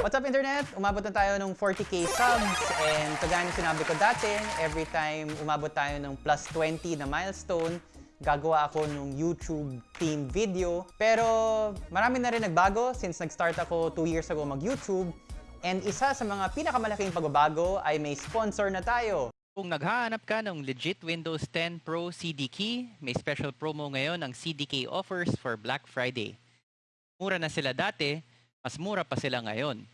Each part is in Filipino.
What's up internet? Umabot na tayo ng 40k subs and kagaya ng sinabi ko dati, every time umabot tayo ng plus 20 na milestone, gagawa ako ng YouTube team video. Pero marami na rin nagbago since nag-start ako 2 years ago mag-YouTube. And isa sa mga pinakamalaking pagbabago ay may sponsor na tayo. Kung naghahanap ka ng legit Windows 10 Pro CDK, may special promo ngayon ang CDK offers for Black Friday. Mura na sila dati, mas mura pa sila ngayon.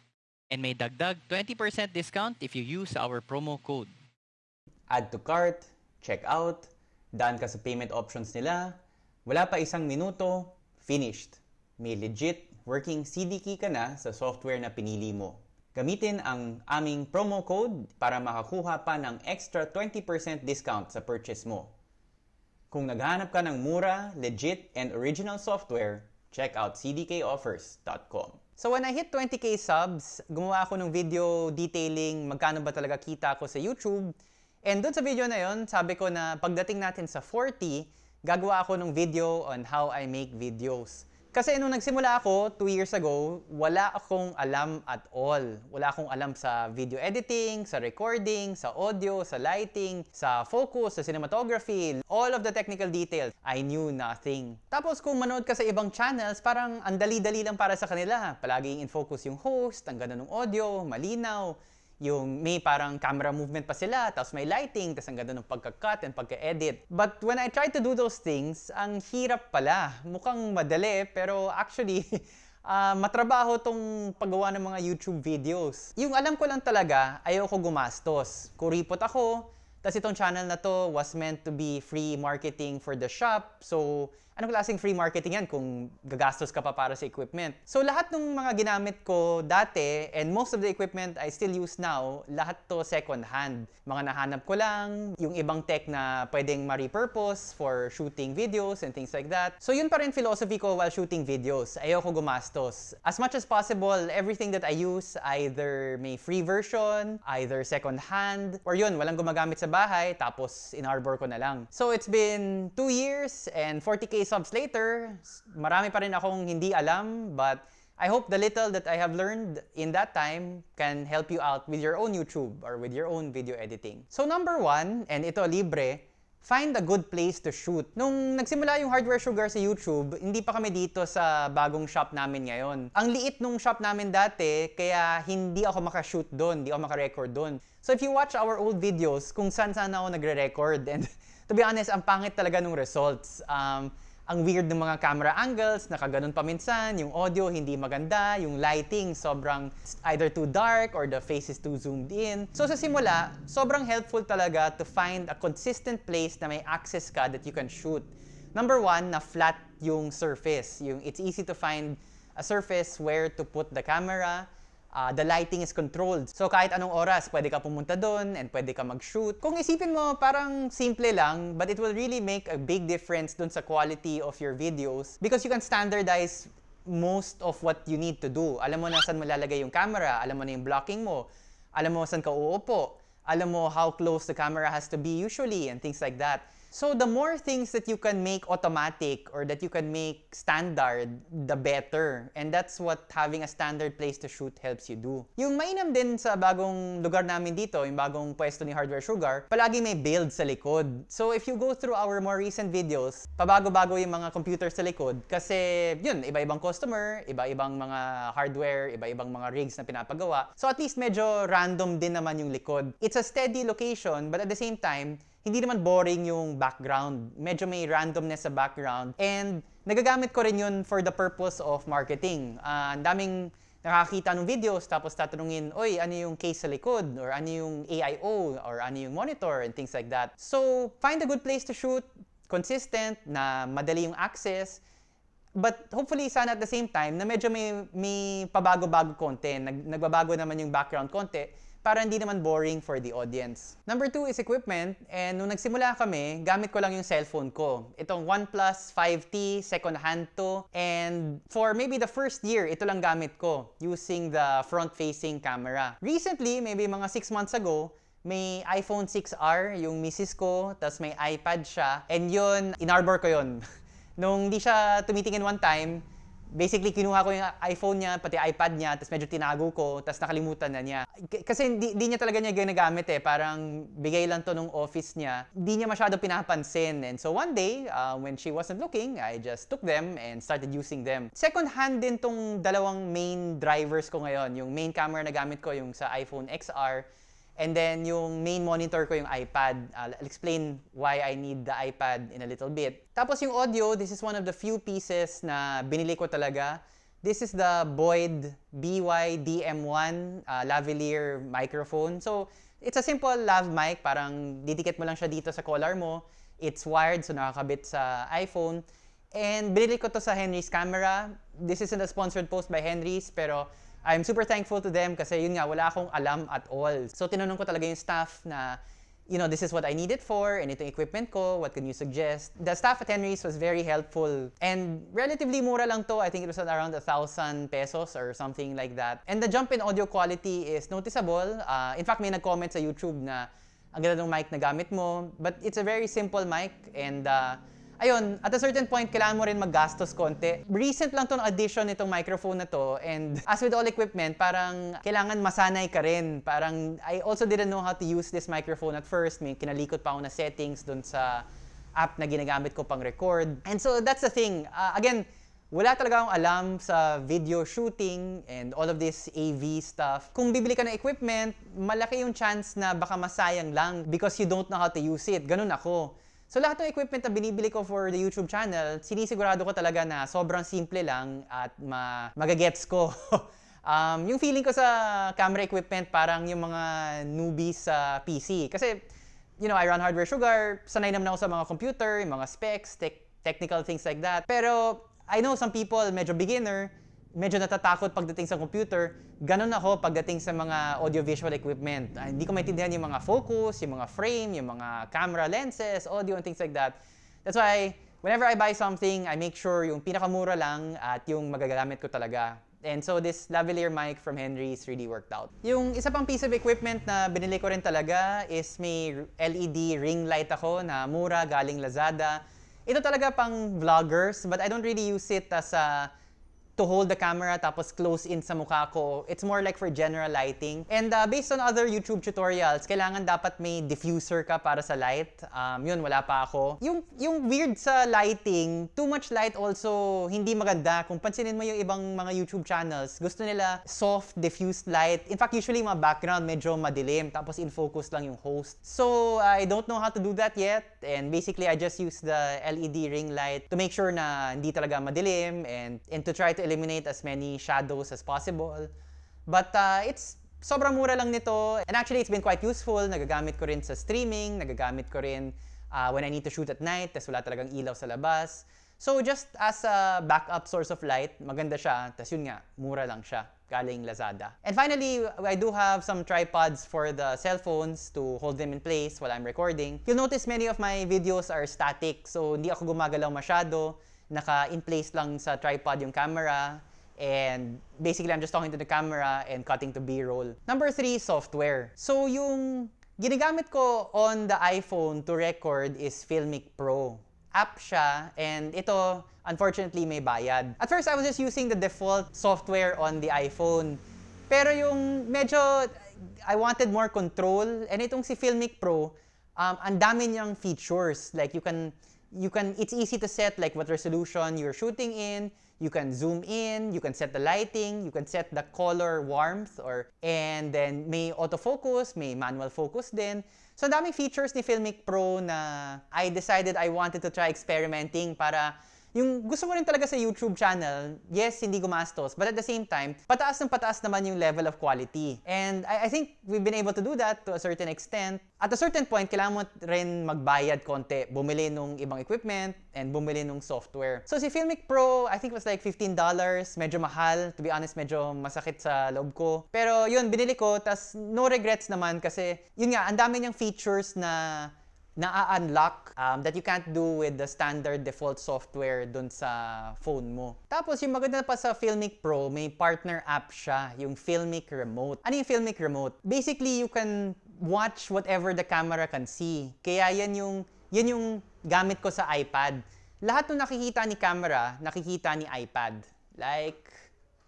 And may dagdag 20% discount if you use our promo code. Add to cart, check out, daan ka sa payment options nila, wala pa isang minuto, finished. May legit working CDK ka na sa software na pinili mo. Gamitin ang aming promo code para makakuha pa ng extra 20% discount sa purchase mo. Kung naghanap ka ng mura, legit, and original software, check out cdkoffers.com. So when I hit 20k subs, gumawa ako ng video detailing magkano ba talaga kita ko sa YouTube. And doon sa video na yon, sabi ko na pagdating natin sa 40, gagawa ako ng video on how I make videos. Kasi nung nagsimula ako 2 years ago, wala akong alam at all. Wala akong alam sa video editing, sa recording, sa audio, sa lighting, sa focus, sa cinematography, all of the technical details. I knew nothing. Tapos kung manood ka sa ibang channels, parang ang dali-dali lang para sa kanila. Palaging in focus yung host, ang ganda ng audio, malinaw yung may parang camera movement pa sila, tapos may lighting, tapos ang ganda ng pagka-cut and pagka-edit. But when I tried to do those things, ang hirap pala. Mukhang madali, pero actually, uh, matrabaho tong paggawa ng mga YouTube videos. Yung alam ko lang talaga, ayoko gumastos. Kuripot ako, tapos itong channel na to was meant to be free marketing for the shop. So, anong klaseng free marketing yan kung gagastos ka pa para sa equipment? So, lahat ng mga ginamit ko dati, and most of the equipment I still use now, lahat to second hand. Mga nahanap ko lang, yung ibang tech na pwedeng ma-repurpose for shooting videos and things like that. So, yun pa rin philosophy ko while shooting videos. Ayoko gumastos. As much as possible, everything that I use, either may free version, either second hand, or yun, walang gumagamit sa bahay, tapos in-arbor ko na lang. So, it's been 2 years and 40k subs later, marami pa rin akong hindi alam, but I hope the little that I have learned in that time can help you out with your own YouTube or with your own video editing. So number one, and ito libre, find a good place to shoot. Nung nagsimula yung Hardware Sugar sa YouTube, hindi pa kami dito sa bagong shop namin ngayon. Ang liit nung shop namin dati, kaya hindi ako makashoot doon, hindi ako makarecord doon. So if you watch our old videos, kung saan saan ako nagre-record, and to be honest, ang pangit talaga nung results. Um, ang weird ng mga camera angles, nakaganon pa minsan, yung audio hindi maganda, yung lighting sobrang either too dark or the face is too zoomed in. So sa simula, sobrang helpful talaga to find a consistent place na may access ka that you can shoot. Number one, na flat yung surface. Yung it's easy to find a surface where to put the camera, uh, the lighting is controlled. So kahit anong oras, pwede ka pumunta doon and pwede ka mag-shoot. Kung isipin mo, parang simple lang, but it will really make a big difference doon sa quality of your videos because you can standardize most of what you need to do. Alam mo na saan mo lalagay yung camera, alam mo na yung blocking mo, alam mo saan ka uupo, alam mo how close the camera has to be usually and things like that. So the more things that you can make automatic or that you can make standard, the better. And that's what having a standard place to shoot helps you do. Yung mainam din sa bagong lugar namin dito, yung bagong pwesto ni Hardware Sugar, palagi may build sa likod. So if you go through our more recent videos, pabago-bago yung mga computer sa likod kasi yun, iba-ibang customer, iba-ibang mga hardware, iba-ibang mga rigs na pinapagawa. So at least medyo random din naman yung likod. It's a steady location but at the same time, hindi naman boring yung background. Medyo may randomness sa background. And nagagamit ko rin yun for the purpose of marketing. Uh, ang daming nakakita ng videos tapos tatanungin, oy, ano yung case sa likod? Or ano yung AIO? Or ano yung monitor? And things like that. So, find a good place to shoot, consistent, na madali yung access, but hopefully sana at the same time na medyo may, may pabago-bago konti, nag, nagbabago naman yung background konti, para hindi naman boring for the audience. Number two is equipment. And nung nagsimula kami, gamit ko lang yung cellphone ko. Itong OnePlus 5T, second hand to. And for maybe the first year, ito lang gamit ko using the front-facing camera. Recently, maybe mga 6 months ago, may iPhone 6R, yung misis ko, tapos may iPad siya. And yun, inarbor ko yun. Nung hindi siya tumitingin one time, basically kinuha ko yung iPhone niya, pati iPad niya, tapos medyo tinago ko, tapos nakalimutan na niya. K- kasi hindi, hindi niya talaga niya ginagamit eh, parang bigay lang to nung office niya. Hindi niya masyado pinapansin. And so one day, uh, when she wasn't looking, I just took them and started using them. Second hand din tong dalawang main drivers ko ngayon. Yung main camera na gamit ko, yung sa iPhone XR, And then yung main monitor ko yung iPad. I'll explain why I need the iPad in a little bit. Tapos yung audio, this is one of the few pieces na binili ko talaga. This is the Boyd BY-DM1 uh, lavalier microphone. So, it's a simple lav mic. Parang didikit mo lang siya dito sa collar mo. It's wired, so nakakabit sa iPhone. And binili ko to sa Henry's Camera. This isn't a sponsored post by Henry's, pero I'm super thankful to them kasi yun nga, wala akong alam at all. So tinanong ko talaga yung staff na, you know, this is what I need it for, and itong equipment ko, what can you suggest? The staff at Henry's was very helpful. And relatively mura lang to, I think it was around a thousand pesos or something like that. And the jump in audio quality is noticeable. Uh, in fact, may nag-comment sa YouTube na ang ganda ng mic na gamit mo. But it's a very simple mic and uh, ayun, at a certain point, kailangan mo rin maggastos konti. Recent lang tong addition nitong microphone na to and as with all equipment, parang kailangan masanay ka rin. Parang I also didn't know how to use this microphone at first. May kinalikot pa ako na settings dun sa app na ginagamit ko pang record. And so that's the thing. Uh, again, wala talaga akong alam sa video shooting and all of this AV stuff. Kung bibili ka ng equipment, malaki yung chance na baka masayang lang because you don't know how to use it. Ganun ako. So lahat ng equipment na binibili ko for the YouTube channel, sinisigurado ko talaga na sobrang simple lang at ma magagets ko. um, yung feeling ko sa camera equipment parang yung mga newbies sa PC. Kasi, you know, I run Hardware Sugar, sanay naman ako sa mga computer, yung mga specs, tech, technical things like that. Pero I know some people, medyo beginner, medyo natatakot pagdating sa computer. Ganon ako pagdating sa mga audiovisual equipment. Uh, hindi ko maintindihan yung mga focus, yung mga frame, yung mga camera lenses, audio and things like that. That's why whenever I buy something, I make sure yung pinakamura lang at yung magagamit ko talaga. And so this lavalier mic from Henry's really worked out. Yung isa pang piece of equipment na binili ko rin talaga is may LED ring light ako na mura galing Lazada. Ito talaga pang vloggers, but I don't really use it as a to hold the camera tapos close in sa mukha ko. It's more like for general lighting. And uh, based on other YouTube tutorials, kailangan dapat may diffuser ka para sa light. Um, yun, wala pa ako. Yung, yung weird sa lighting, too much light also hindi maganda. Kung pansinin mo yung ibang mga YouTube channels, gusto nila soft, diffused light. In fact, usually mga background medyo madilim, tapos in focus lang yung host. So, I don't know how to do that yet. And basically, I just use the LED ring light to make sure na hindi talaga madilim and, and to try to eliminate as many shadows as possible. But uh, it's sobrang mura lang nito. And actually, it's been quite useful. Nagagamit ko rin sa streaming, nagagamit ko rin uh, when I need to shoot at night, tas wala talagang ilaw sa labas. So just as a backup source of light, maganda siya. Tas yun nga, mura lang siya galing Lazada. And finally, I do have some tripods for the cell phones to hold them in place while I'm recording. You'll notice many of my videos are static, so hindi ako gumagalaw masyado naka-in place lang sa tripod yung camera. And basically, I'm just talking to the camera and cutting to B-roll. Number three, software. So yung ginagamit ko on the iPhone to record is Filmic Pro. App siya, and ito, unfortunately, may bayad. At first, I was just using the default software on the iPhone. Pero yung medyo, I wanted more control. And itong si Filmic Pro, um, ang dami niyang features. Like, you can you can it's easy to set like what resolution you're shooting in. You can zoom in. You can set the lighting. You can set the color warmth or and then may autofocus may manual focus din. So daming features ni Filmic Pro na I decided I wanted to try experimenting para yung gusto mo rin talaga sa YouTube channel, yes, hindi gumastos, but at the same time, pataas ng pataas naman yung level of quality. And I, I think we've been able to do that to a certain extent. At a certain point, kailangan mo rin magbayad konti, bumili nung ibang equipment, and bumili nung software. So si Filmic Pro, I think was like $15. Medyo mahal. To be honest, medyo masakit sa loob ko. Pero yun, binili ko, tas no regrets naman kasi yun nga, ang dami niyang features na na-unlock um, that you can't do with the standard default software dun sa phone mo. Tapos yung maganda pa sa Filmic Pro, may partner app siya, yung Filmic Remote. Ano yung Filmic Remote? Basically, you can watch whatever the camera can see. Kaya yan yung, yan yung gamit ko sa iPad. Lahat ng nakikita ni camera, nakikita ni iPad. like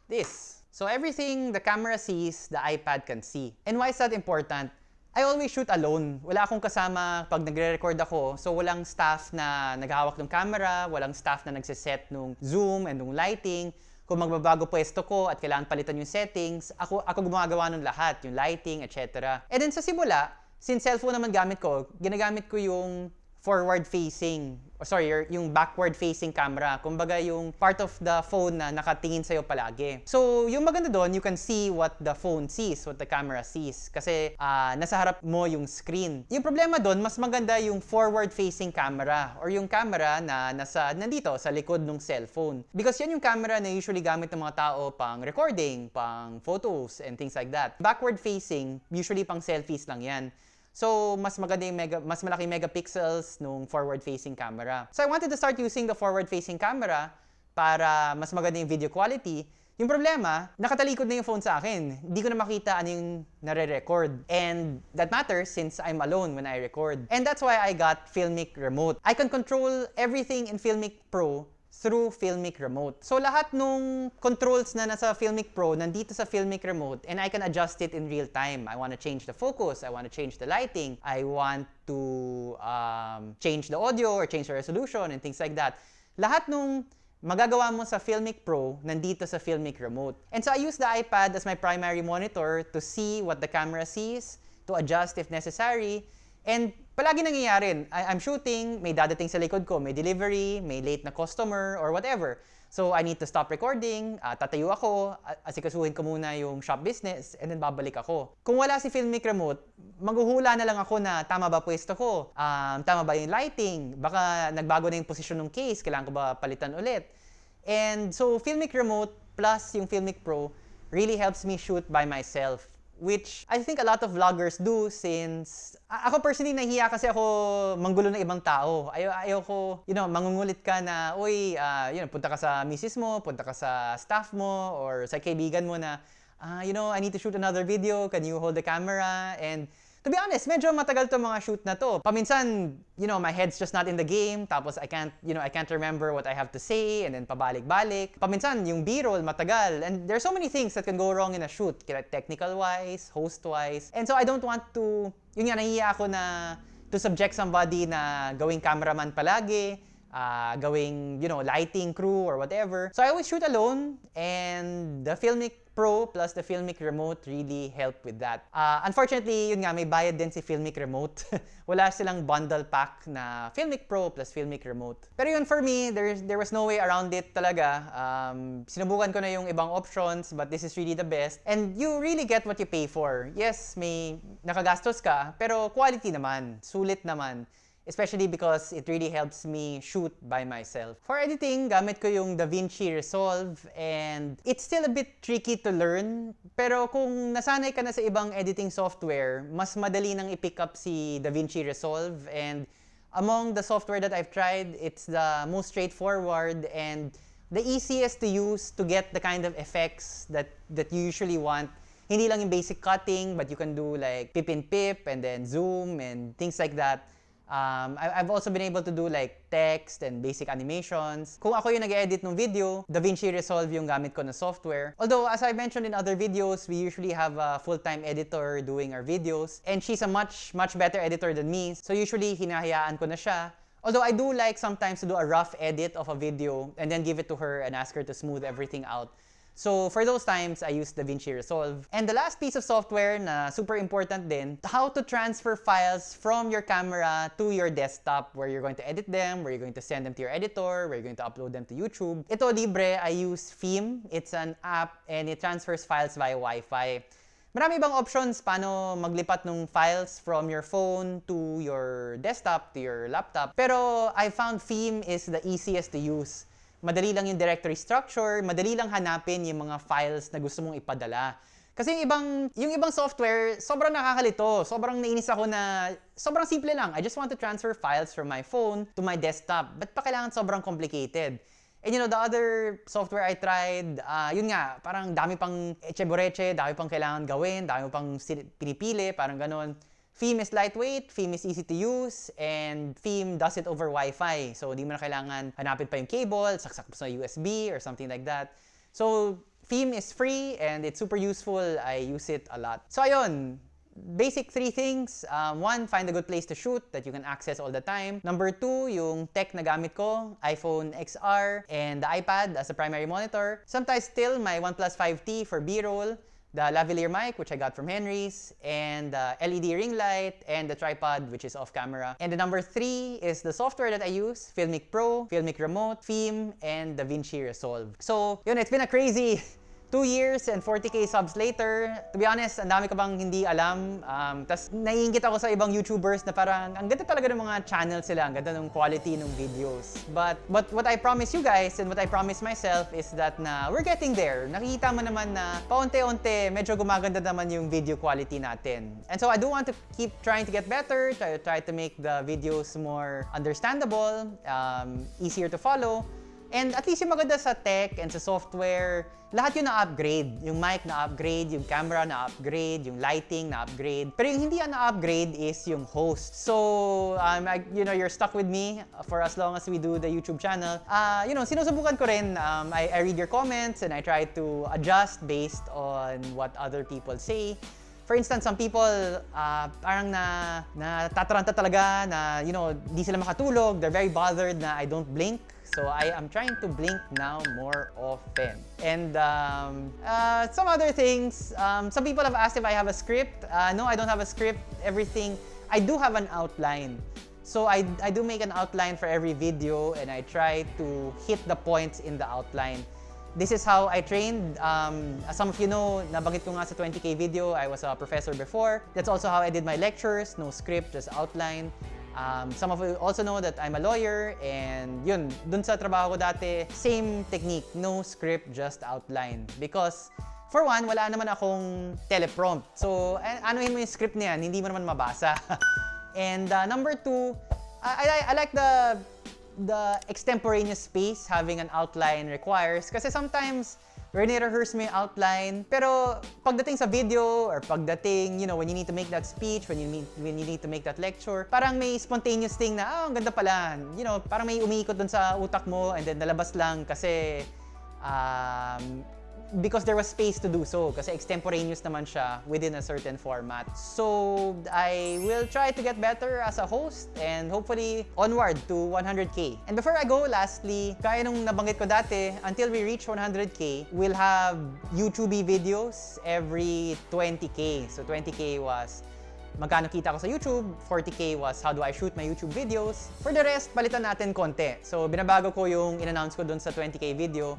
this. So everything the camera sees, the iPad can see. And why is that important? I always shoot alone. Wala akong kasama pag nagre-record ako. So walang staff na naghahawak ng camera, walang staff na nagsiset nung zoom and nung lighting. Kung magbabago pwesto ko at kailangan palitan yung settings, ako, ako gumagawa ng lahat, yung lighting, etc. And then sa simula, since cellphone naman gamit ko, ginagamit ko yung forward-facing, or sorry, yung backward-facing camera. Kumbaga yung part of the phone na nakatingin sa'yo palagi. So, yung maganda doon, you can see what the phone sees, what the camera sees. Kasi ah, nasa harap mo yung screen. Yung problema doon, mas maganda yung forward-facing camera or yung camera na nasa, nandito, sa likod ng cellphone. Because yan yung camera na usually gamit ng mga tao pang recording, pang photos, and things like that. Backward-facing, usually pang selfies lang yan. So, mas maganda yung mega, mas malaking megapixels nung forward-facing camera. So, I wanted to start using the forward-facing camera para mas maganda yung video quality. Yung problema, nakatalikod na yung phone sa akin. Hindi ko na makita ano yung nare-record. And that matters since I'm alone when I record. And that's why I got Filmic Remote. I can control everything in Filmic Pro through Filmic Remote. So lahat nung controls na nasa Filmic Pro nandito sa Filmic Remote and I can adjust it in real time. I want to change the focus, I want to change the lighting, I want to um, change the audio or change the resolution and things like that. Lahat nung magagawa mo sa Filmic Pro nandito sa Filmic Remote. And so I use the iPad as my primary monitor to see what the camera sees, to adjust if necessary, And palagi nangyayari, I- I'm shooting, may dadating sa likod ko, may delivery, may late na customer, or whatever. So I need to stop recording, ah, tatayo ako, asikasuhin ko muna yung shop business, and then babalik ako. Kung wala si Filmic Remote, maghuhula na lang ako na tama ba pwesto ko, um, tama ba yung lighting, baka nagbago na yung posisyon ng case, kailangan ko ba palitan ulit. And so Filmic Remote plus yung Filmic Pro really helps me shoot by myself which I think a lot of vloggers do since ako personally nahiya kasi ako manggulo ng ibang tao. Ayaw, ayaw ko, you know, mangungulit ka na, uy, ah, you know, punta ka sa misis mo, punta ka sa staff mo, or sa kaibigan mo na, ah, you know, I need to shoot another video, can you hold the camera? And to be honest, medyo matagal to mga shoot na to. Paminsan, you know, my head's just not in the game, tapos I can't, you know, I can't remember what I have to say, and then pabalik-balik. Paminsan, yung B-roll, matagal. And there's so many things that can go wrong in a shoot, technical-wise, host-wise. And so I don't want to, yun nga, nahiya ako na to subject somebody na gawing cameraman palagi, uh, gawing, you know, lighting crew or whatever. So I always shoot alone and the Filmic Pro plus the Filmic Remote really help with that. Uh, unfortunately, yun nga, may bayad din si Filmic Remote. Wala silang bundle pack na Filmic Pro plus Filmic Remote. Pero yun, for me, there's, there was no way around it talaga. Um, sinubukan ko na yung ibang options, but this is really the best. And you really get what you pay for. Yes, may nakagastos ka, pero quality naman, sulit naman. Especially because it really helps me shoot by myself. For editing, gamit ko yung DaVinci Resolve and it's still a bit tricky to learn. Pero kung nasanay ka na sa ibang editing software, mas madali nang i-pick up si DaVinci Resolve and among the software that I've tried, it's the most straightforward and the easiest to use to get the kind of effects that, that you usually want hindi lang yung basic cutting, but you can do like pip and pip and then zoom and things like that. Um, I- I've also been able to do like text and basic animations. Kung ako yung nag-edit ng video, DaVinci Resolve yung gamit ko na software. Although, as I mentioned in other videos, we usually have a full-time editor doing our videos. And she's a much, much better editor than me. So usually, hinahayaan ko na siya. Although I do like sometimes to do a rough edit of a video and then give it to her and ask her to smooth everything out. So for those times, I use DaVinci Resolve. And the last piece of software na super important din, how to transfer files from your camera to your desktop where you're going to edit them, where you're going to send them to your editor, where you're going to upload them to YouTube. Ito libre, I use Theme. It's an app and it transfers files via Wi-Fi. Marami ibang options paano maglipat ng files from your phone to your desktop, to your laptop. Pero I found Theme is the easiest to use. Madali lang yung directory structure, madali lang hanapin yung mga files na gusto mong ipadala. Kasi yung ibang, yung ibang software, sobrang nakakalito. Sobrang nainis ako na, sobrang simple lang. I just want to transfer files from my phone to my desktop. Ba't pa kailangan sobrang complicated? And you know, the other software I tried, uh, yun nga, parang dami pang eche dami pang kailangan gawin, dami pang pinipili, parang ganon. Theme is lightweight, Theme is easy to use, and Theme does it over Wi-Fi. So, di mo na kailangan hanapin pa yung cable, saksak mo sa USB or something like that. So, Theme is free and it's super useful. I use it a lot. So, ayun, basic three things. Um, one, find a good place to shoot that you can access all the time. Number two, yung tech na gamit ko, iPhone XR and the iPad as a primary monitor. Sometimes still my OnePlus 5T for B-roll, the lavalier mic, which I got from Henry's, and the LED ring light, and the tripod, which is off camera. And the number three is the software that I use, Filmic Pro, Filmic Remote, Theme, and DaVinci Resolve. So, yun, it's been a crazy 2 years and 40k subs later, to be honest, ang dami ko bang hindi alam. Um, Tapos naiingit ako sa ibang YouTubers na parang ang ganda talaga ng mga channel sila, ang ganda ng quality ng videos. But, but what I promise you guys and what I promise myself is that na we're getting there. Nakikita mo naman na paunti-unti, medyo gumaganda naman yung video quality natin. And so I do want to keep trying to get better, try, try to make the videos more understandable, um, easier to follow. And at least yung maganda sa tech and sa software, lahat yun na-upgrade. Yung mic na-upgrade, yung camera na-upgrade, yung lighting na-upgrade. Pero yung hindi na-upgrade is yung host. So, um, I, you know, you're stuck with me for as long as we do the YouTube channel. Uh, you know, sinusubukan ko rin. Um, I, I read your comments and I try to adjust based on what other people say. For instance, some people uh, parang na natataranta talaga na, you know, di sila makatulog. They're very bothered na I don't blink. So I am trying to blink now more often. And um, uh, some other things, um, some people have asked if I have a script. Uh, no, I don't have a script. Everything, I do have an outline. So I, I do make an outline for every video and I try to hit the points in the outline. This is how I trained. Um, as some of you know, nabanggit ko nga sa 20k video, I was a professor before. That's also how I did my lectures, no script, just outline. Um, some of you also know that I'm a lawyer and yun, dun sa trabaho ko dati, same technique, no script, just outline. Because for one, wala naman akong teleprompt. So, anuhin mo yung script niyan, hindi mo naman mabasa. and uh, number two, I, I, I like the the extemporaneous space having an outline requires kasi sometimes Rene-rehearse mo outline. Pero pagdating sa video or pagdating, you know, when you need to make that speech, when you need, when you need to make that lecture, parang may spontaneous thing na, oh, ang ganda pala. You know, parang may umiikot dun sa utak mo and then nalabas lang kasi um, because there was space to do so kasi extemporaneous naman siya within a certain format. So, I will try to get better as a host and hopefully onward to 100k. And before I go, lastly, kaya nung nabanggit ko dati, until we reach 100k, we'll have YouTube videos every 20k. So, 20k was magkano kita ko sa YouTube, 40k was how do I shoot my YouTube videos. For the rest, palitan natin konti. So, binabago ko yung in-announce ko dun sa 20k video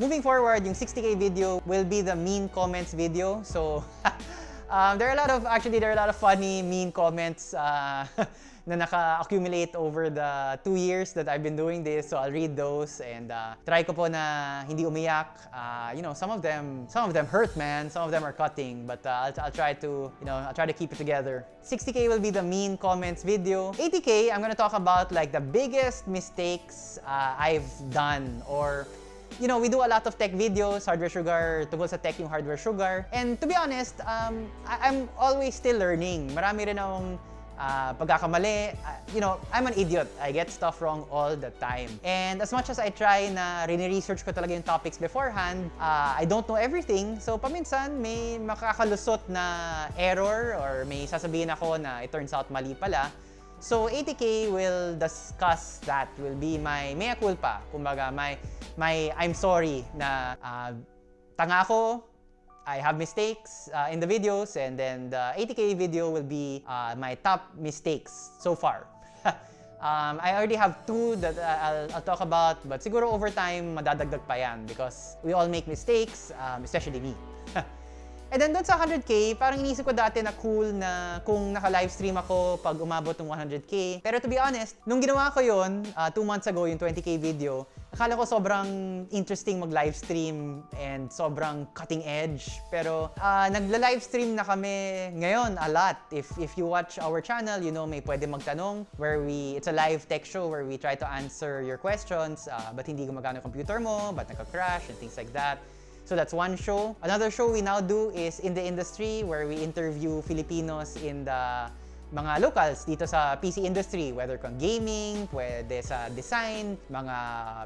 Moving forward, yung 60k video will be the mean comments video. So, um, there are a lot of, actually, there are a lot of funny mean comments uh, na naka-accumulate over the two years that I've been doing this. So, I'll read those and uh, try ko po na hindi umiyak. Uh, you know, some of them, some of them hurt, man. Some of them are cutting. But uh, I'll, I'll try to, you know, I'll try to keep it together. 60k will be the mean comments video. 80k, I'm gonna talk about like the biggest mistakes uh, I've done or you know, we do a lot of tech videos, hardware sugar, tungkol sa tech yung hardware sugar. And to be honest, um, I- I'm always still learning. Marami rin akong uh, pagkakamali. Uh, you know, I'm an idiot. I get stuff wrong all the time. And as much as I try na rini-research ko talaga yung topics beforehand, uh, I don't know everything. So, paminsan, may makakalusot na error or may sasabihin ako na it turns out mali pala. So 80K will discuss that, will be my mea culpa. Kumbaga, my, my I'm sorry na uh, tanga ako, I have mistakes uh, in the videos and then the 80K video will be uh, my top mistakes so far. um, I already have two that I'll, I'll talk about but siguro over time madadagdag pa yan because we all make mistakes, um, especially me. And then doon sa 100k, parang inisip ko dati na cool na kung naka-livestream ako pag umabot ng 100k. Pero to be honest, nung ginawa ko yon uh, months ago, yung 20k video, akala ko sobrang interesting mag-livestream and sobrang cutting edge. Pero uh, nagla-livestream na kami ngayon a lot. If, if you watch our channel, you know may pwede magtanong where we, it's a live tech show where we try to answer your questions. Uh, ba't hindi gumagana computer mo? Ba't nagka-crash? And things like that. So that's one show. Another show we now do is in the industry where we interview Filipinos in the mga locals dito sa PC industry, whether kung gaming, pwede sa design, mga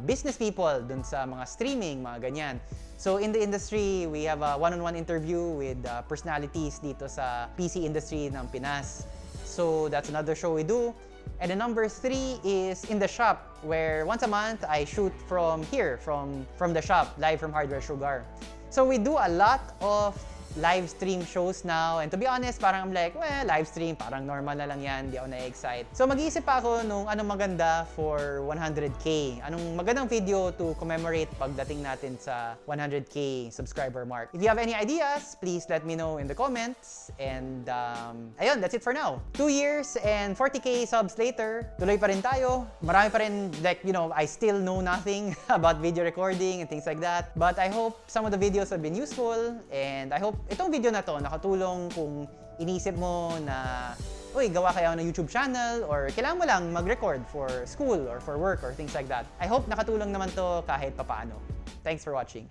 business people dun sa mga streaming, mga ganyan. So in the industry, we have a one-on-one interview with uh, personalities dito sa PC industry ng Pinas. So that's another show we do. And the number three is in the shop, where once a month I shoot from here, from, from the shop, live from Hardware Sugar. So we do a lot of live stream shows now. And to be honest, parang I'm like, well, live stream, parang normal na lang yan, di ako na-excite. So mag-iisip ako nung anong maganda for 100k. Anong magandang video to commemorate pagdating natin sa 100k subscriber mark. If you have any ideas, please let me know in the comments. And um, ayun, that's it for now. Two years and 40k subs later, tuloy pa rin tayo. Marami pa rin, like, you know, I still know nothing about video recording and things like that. But I hope some of the videos have been useful and I hope itong video na to nakatulong kung inisip mo na uy, gawa kaya ng YouTube channel or kailangan mo lang mag-record for school or for work or things like that. I hope nakatulong naman to kahit papaano. Thanks for watching.